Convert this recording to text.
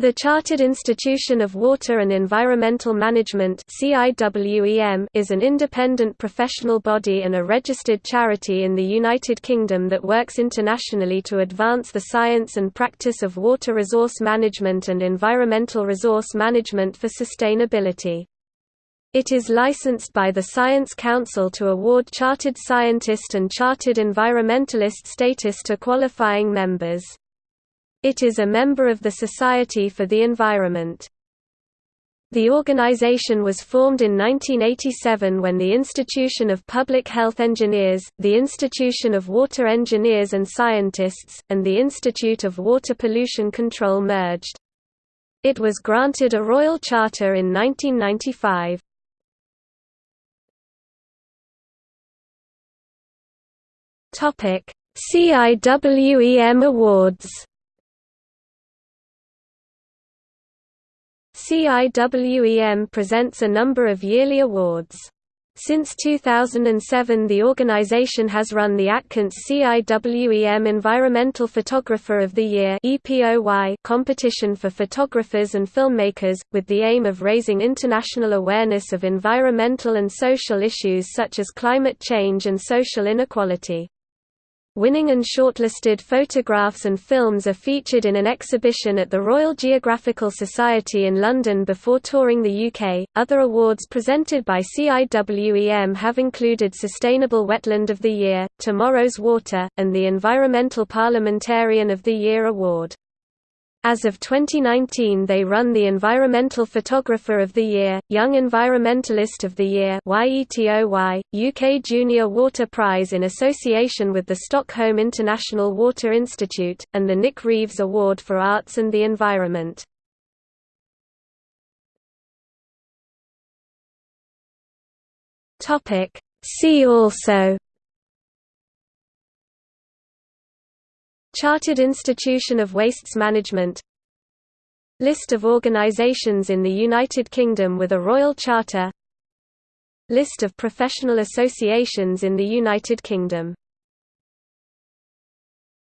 The Chartered Institution of Water and Environmental Management is an independent professional body and a registered charity in the United Kingdom that works internationally to advance the science and practice of water resource management and environmental resource management for sustainability. It is licensed by the Science Council to award Chartered Scientist and Chartered Environmentalist status to qualifying members. It is a member of the Society for the Environment. The organization was formed in 1987 when the Institution of Public Health Engineers, the Institution of Water Engineers and Scientists, and the Institute of Water Pollution Control merged. It was granted a royal charter in 1995. CIWEM Awards CIWEM presents a number of yearly awards. Since 2007 the organization has run the Atkins CIWEM Environmental Photographer of the Year competition for photographers and filmmakers, with the aim of raising international awareness of environmental and social issues such as climate change and social inequality. Winning and shortlisted photographs and films are featured in an exhibition at the Royal Geographical Society in London before touring the UK. Other awards presented by CIWEM have included Sustainable Wetland of the Year, Tomorrow's Water, and the Environmental Parliamentarian of the Year award. As of 2019 they run the Environmental Photographer of the Year, Young Environmentalist of the Year UK Junior Water Prize in association with the Stockholm International Water Institute, and the Nick Reeves Award for Arts and the Environment. See also Chartered Institution of Wastes Management. List of organizations in the United Kingdom with a Royal Charter. List of professional associations in the United Kingdom